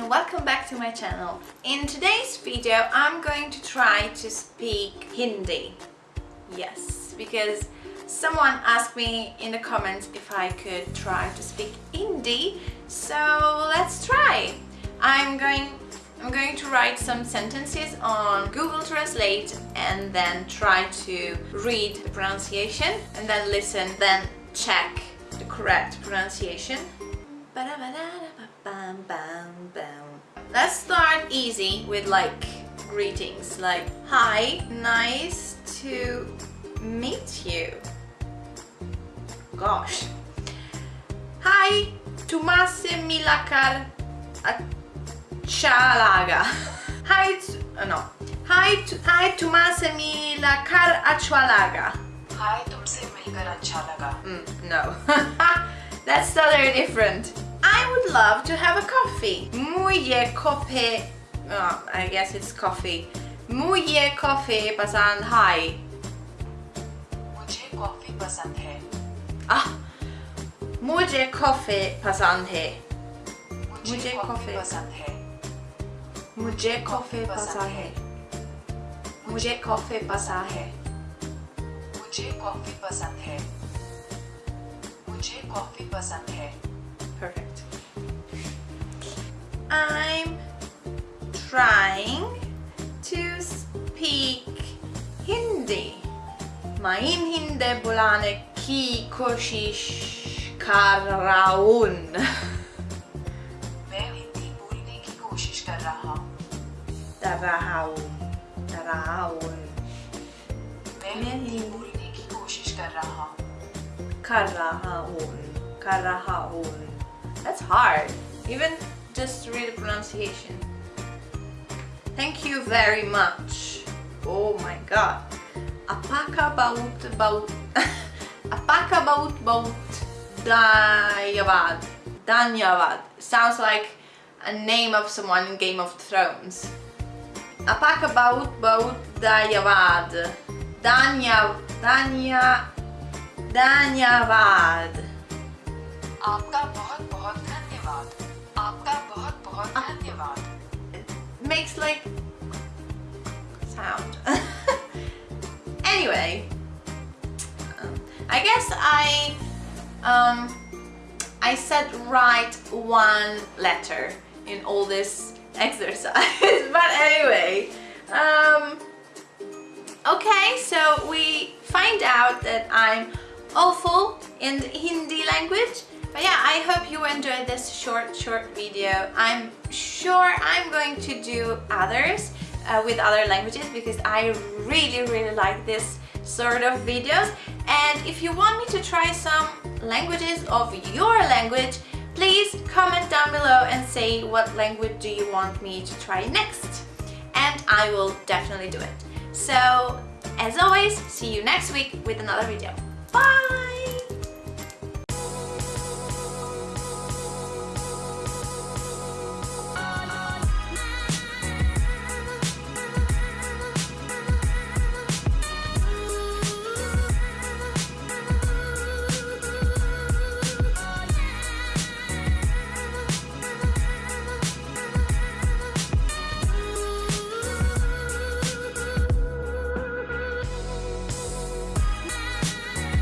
and welcome back to my channel. In today's video I'm going to try to speak Hindi. Yes, because someone asked me in the comments if I could try to speak Hindi, so let's try. I'm going I'm going to write some sentences on Google Translate and then try to read the pronunciation and then listen, then check the correct pronunciation. Let's start easy with like greetings like Hi, nice to meet you. Gosh. Hi, Tomase uh, Milakar Achalaga. Hi, oh no. Hi, hi Tomase Milakar Achalaga. Hi, Tomase Milakar Achalaga. no. That's totally different. I would love to have a coffee. Muje coffee. Oh, I guess it's coffee. Muje coffee pasand hai. मुझे coffee पसंद है Ah. Muje coffee pasand hai. मुझे मुझे coffee coffee पसंद है Muje coffee pasand hai. Muje coffee pasand hai. मुझे coffee पसंद है मुझे कॉफ़ी पसंद है Maim hinde bulane ki koshish karaun. Maim hindi bulane ki koşiş karaun. Daraun. Daraun. Maim hindi bulane ki koşiş karaun. Karaun. Karaun. That's hard. Even just read the pronunciation. Thank you very much. Oh my god Apaka baut baut. Apaka baut baut. Danyavad. Danyavad. Sounds like a name of someone in Game of Thrones. Apaka baut baut danyavad. Danya. Danya. Danyavad. आपका बहुत बहुत धन्यवाद आपका बहुत बहुत धन्यवाद makes like sound. I guess I um, I said write one letter in all this exercise, but anyway. Um, okay, so we find out that I'm awful in Hindi language. But yeah, I hope you enjoyed this short, short video. I'm sure I'm going to do others uh, with other languages because I really, really like this sort of videos. And if you want me to try some languages of your language, please comment down below and say what language do you want me to try next. And I will definitely do it. So, as always, see you next week with another video. Bye!